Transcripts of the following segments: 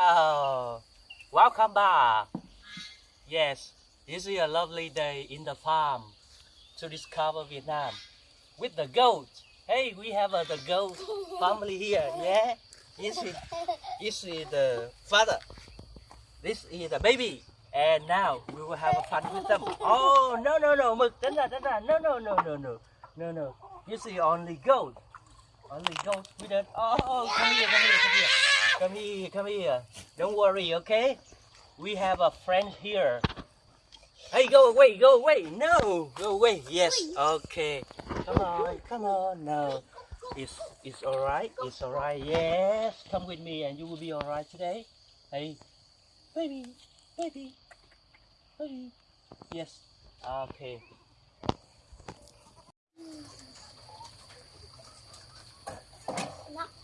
Oh, welcome back. Yes, this is a lovely day in the farm to discover Vietnam with the goat. Hey, we have uh, the goat family here. Yeah, this is this is the father. This is the baby. And now we will have a fun with them. Oh no no no, mực ra. No no no no no no no. This is only goat. Only goat with it. Oh, come here, come here, come here. Come here, come here. Don't worry, okay? We have a friend here. Hey, go away, go away. No, go away. Yes, okay. Come on, come on. No, it's it's all right. It's all right. Yes, come with me, and you will be all right today. Hey, baby, baby, baby. Yes. Okay. Heo,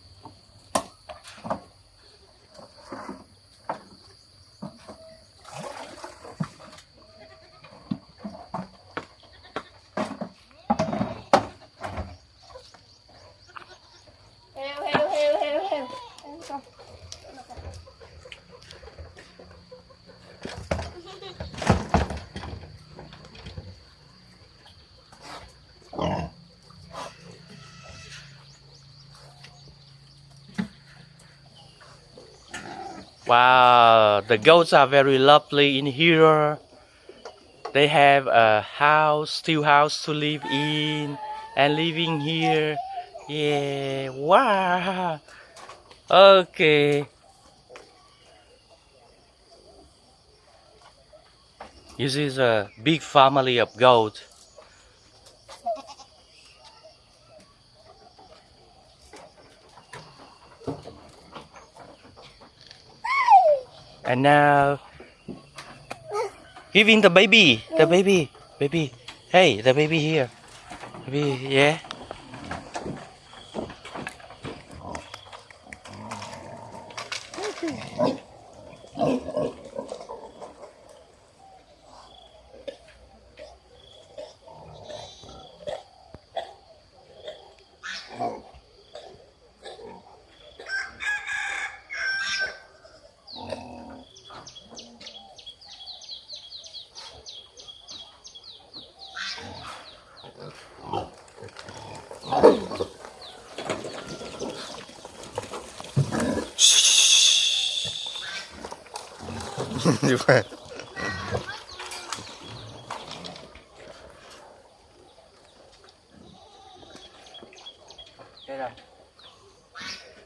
Wow, the goats are very lovely in here. They have a house, still house to live in, and living here. Yeah, wow. Okay. This is a big family of goats. And now, giving the baby, the baby, baby. Hey, the baby here. Baby, yeah.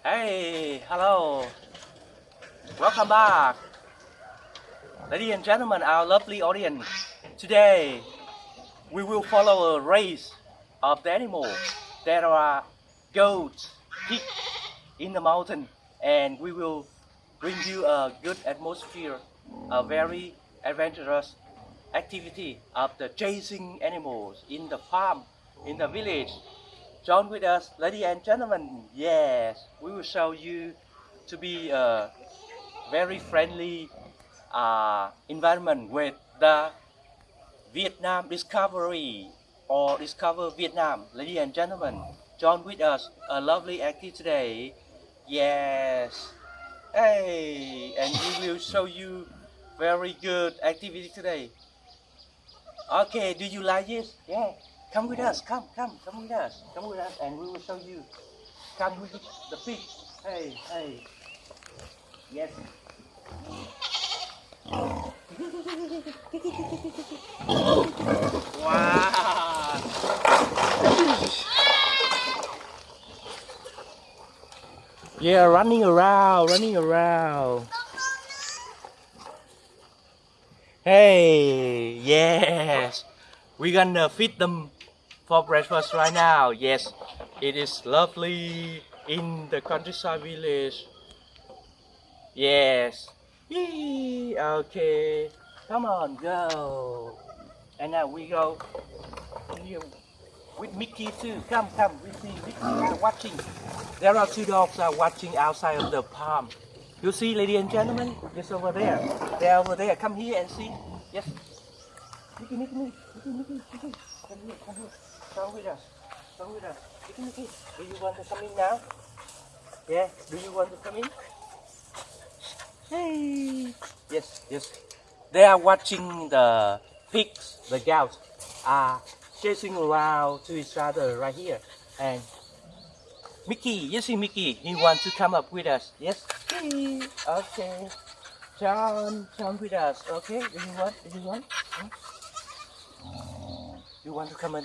Hey, hello. Welcome back. Ladies and gentlemen, our lovely audience. Today, we will follow a race of the animals. There are goats, pigs in the mountain, and we will bring you a good atmosphere, a very adventurous activity of the chasing animals in the farm, in the village. Join with us, ladies and gentlemen. Yes, we will show you to be a very friendly uh, environment with the Vietnam Discovery or Discover Vietnam. Ladies and gentlemen, join with us. A lovely activity today. Yes. Hey, and we will show you very good activity today. Okay, do you like this? Yeah. Come with us. Come, come, come with us. Come with us, and we will show you. Come with the pig. Hey, hey. Yes. wow. Yeah, running around, running around. Hey, yes. We're gonna feed them for breakfast right now. Yes, it is lovely in the countryside village. Yes. Yee, okay. Come on, go. And now we go with Mickey too. Come, come. We see Mickey watching. There are two dogs are watching outside of the farm. You see, ladies and gentlemen, just over there. They're over there. Come here and see. Yes. Mickey, Mickey, Mickey, Mickey, Mickey. Come here, come here. Come with us. Come with us. Mickey, Mickey. Do you want to come in now? Yeah. Do you want to come in? Hey. Yes, yes. They are watching the pigs, the cows are chasing around to each other right here. And Mickey, you see Mickey, he wants to come up with us. Yes? Okay. John, jump with us, okay? Do you want, do you want? Huh? You want to come in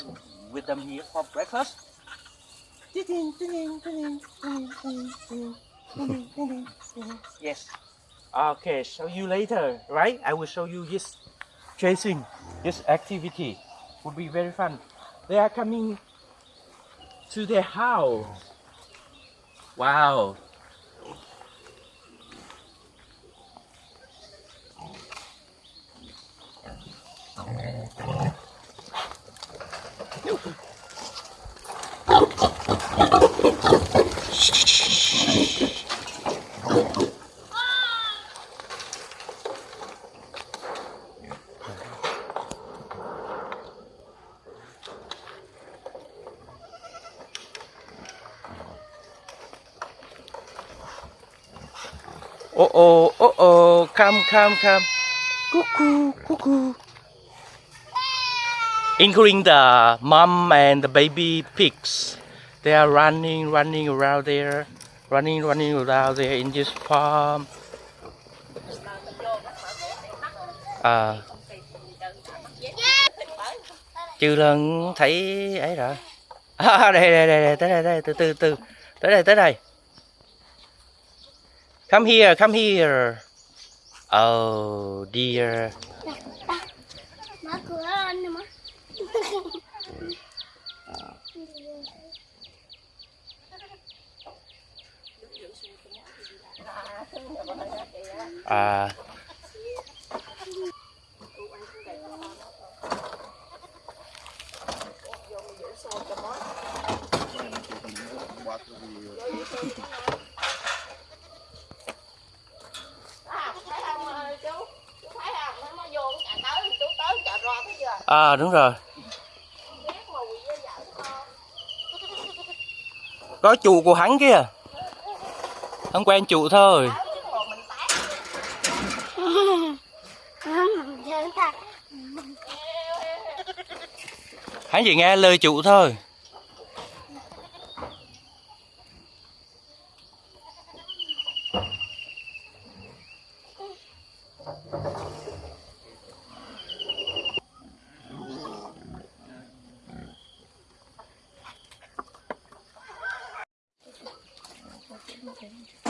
with them here for breakfast? yes. Okay, show you later, right? I will show you this chasing, this activity. Would be very fun. They are coming to their house. Wow, Oh oh, oh oh, come, come, come. Cuckoo, cuckoo. Including the mom and the baby pigs. They are running, running around there. Running, running around there in this farm. À, trừ lần thấy ấy rồi. À, đây, đây, đây, đây, tới đây, đây, từ từ, từ. Tới đây, tới đây. Come here, come here. Oh dear. Mở cửa lên à đúng rồi. Có chủ của hắn kia. Hắn quen chủ thôi. Hắn chỉ nghe lời chủ thôi. kidding.